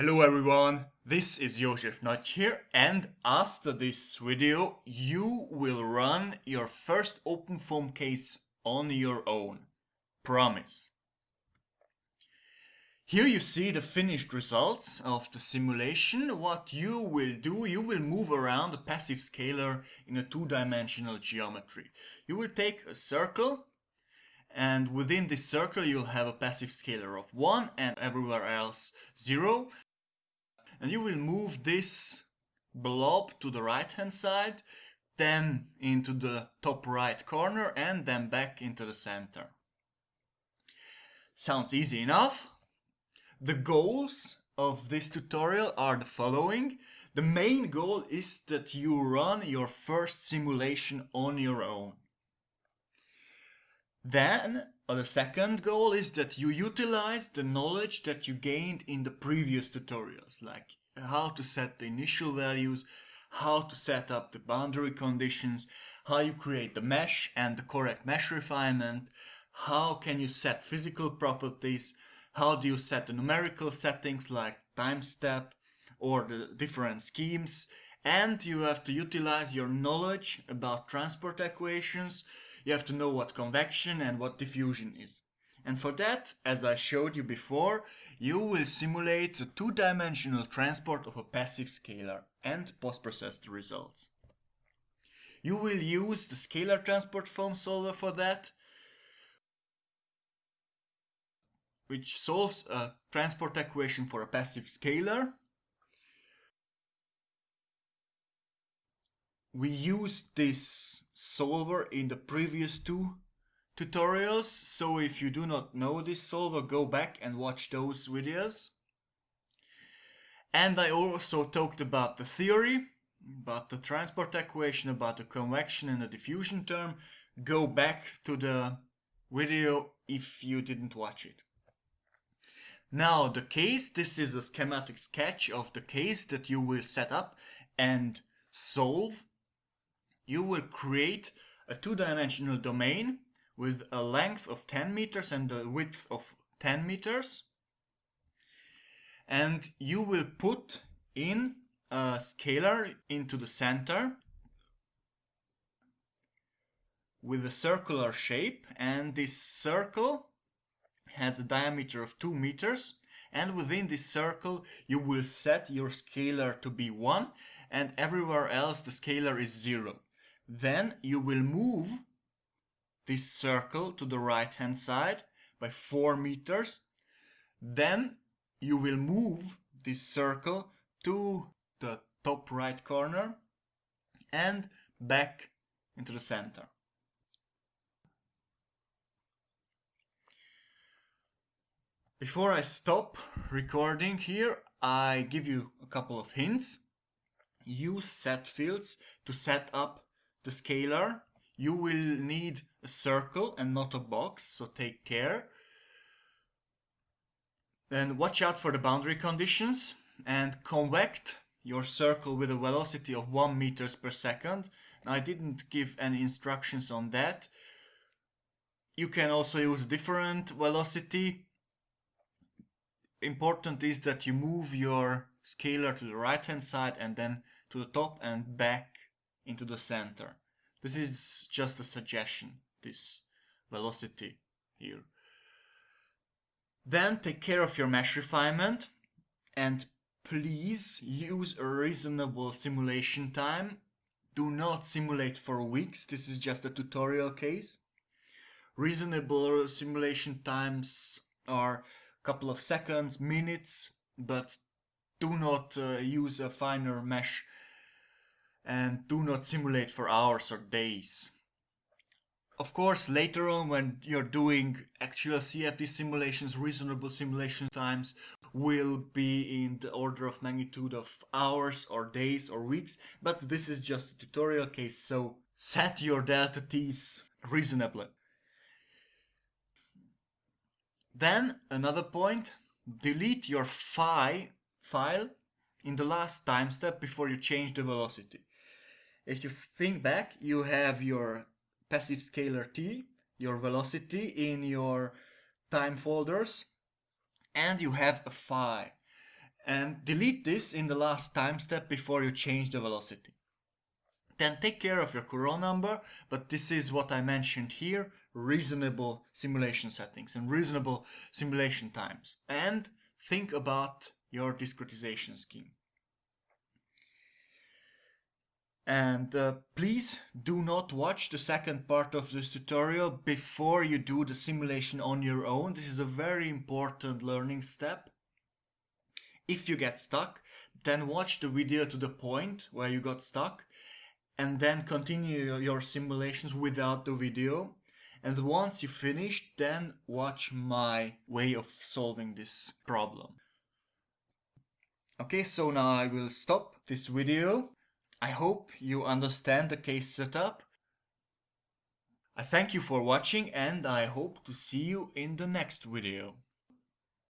Hello everyone, this is Jozsef Nagy here and after this video you will run your first OpenFOAM case on your own. Promise. Here you see the finished results of the simulation. What you will do, you will move around a passive scalar in a two-dimensional geometry. You will take a circle and within this circle you'll have a passive scalar of 1 and everywhere else 0 and you will move this blob to the right hand side then into the top right corner and then back into the center. Sounds easy enough. The goals of this tutorial are the following. The main goal is that you run your first simulation on your own. Then the second goal is that you utilize the knowledge that you gained in the previous tutorials, like how to set the initial values, how to set up the boundary conditions, how you create the mesh and the correct mesh refinement, how can you set physical properties, how do you set the numerical settings like time step or the different schemes, and you have to utilize your knowledge about transport equations, you have to know what convection and what diffusion is. And for that, as I showed you before, you will simulate the two-dimensional transport of a passive scalar and post-process the results. You will use the scalarTransportFoam solver for that, which solves a transport equation for a passive scalar. We use this solver in the previous two tutorials, so if you do not know this solver, go back and watch those videos. And I also talked about the theory, about the transport equation, about the convection and the diffusion term. Go back to the video if you didn't watch it. Now the case, this is a schematic sketch of the case that you will set up and solve. You will create a two-dimensional domain with a length of 10 meters and a width of 10 meters. And you will put in a scalar into the center with a circular shape and this circle has a diameter of 2 meters and within this circle you will set your scalar to be 1 and everywhere else the scalar is 0. Then you will move this circle to the right hand side by 4 meters. Then you will move this circle to the top right corner and back into the center. Before I stop recording here, I give you a couple of hints. Use setFields to set up the scalar you will need a circle and not a box, so take care. Then watch out for the boundary conditions and convect your circle with a velocity of 1 meters per second. I didn't give any instructions on that. You can also use a different velocity. Important is that you move your scalar to the right hand side and then to the top and back into the center. This is just a suggestion, this velocity here. Then take care of your mesh refinement and please use a reasonable simulation time. Do not simulate for weeks, this is just a tutorial case. Reasonable simulation times are a couple of seconds, minutes, but do not uh, use a finer mesh and do not simulate for hours or days. Of course, later on when you're doing actual CFD simulations, reasonable simulation times will be in the order of magnitude of hours or days or weeks, but this is just a tutorial case, so set your delta t's reasonably. Then another point, delete your phi file in the last time step before you change the velocity. If you think back, you have your passive scalar t, your velocity in your time folders, and you have a phi. and delete this in the last time step before you change the velocity. Then take care of your Courant number, but this is what I mentioned here, reasonable simulation settings and reasonable simulation times. And think about your discretization scheme. And uh, please do not watch the second part of this tutorial before you do the simulation on your own. This is a very important learning step. If you get stuck, then watch the video to the point where you got stuck and then continue your simulations without the video. And once you finish, then watch my way of solving this problem. Okay, so now I will stop this video I hope you understand the case setup. I thank you for watching and I hope to see you in the next video.